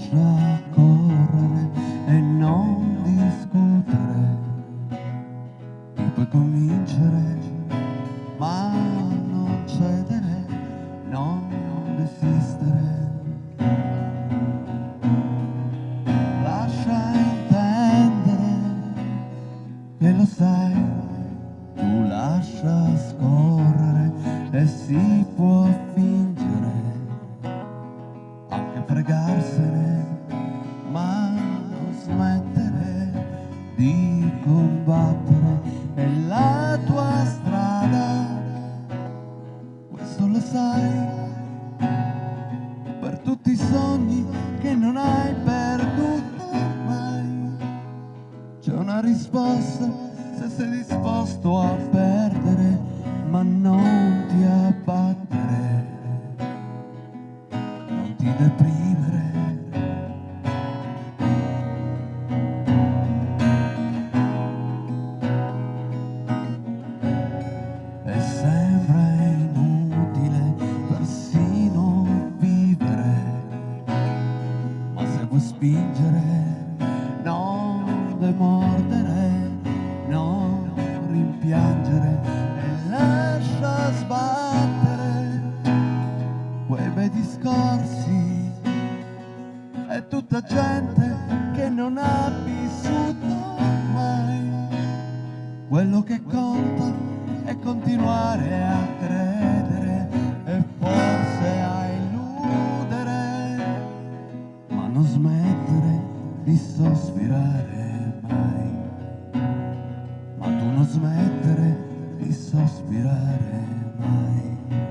lascia correre e non discutere. Ti puoi convincere, ma non cedere, non desistere. Lascia intendere che lo sai, tu lascia scorrere e si può fingere, anche fregarsene, combattere. È la tua strada, questo lo sai, per tutti i sogni che non hai perduto mai. C'è una risposta se sei disposto a perdere, ma non ti abbattere, non ti deprimere. Spingere non demordere non rimpiangere e lascia sbattere quei bei discorsi. È tutta gente che non ha vissuto mai. Quello che conta è continuare a credere di sospirare mai. Ma tu non smettere di sospirare mai.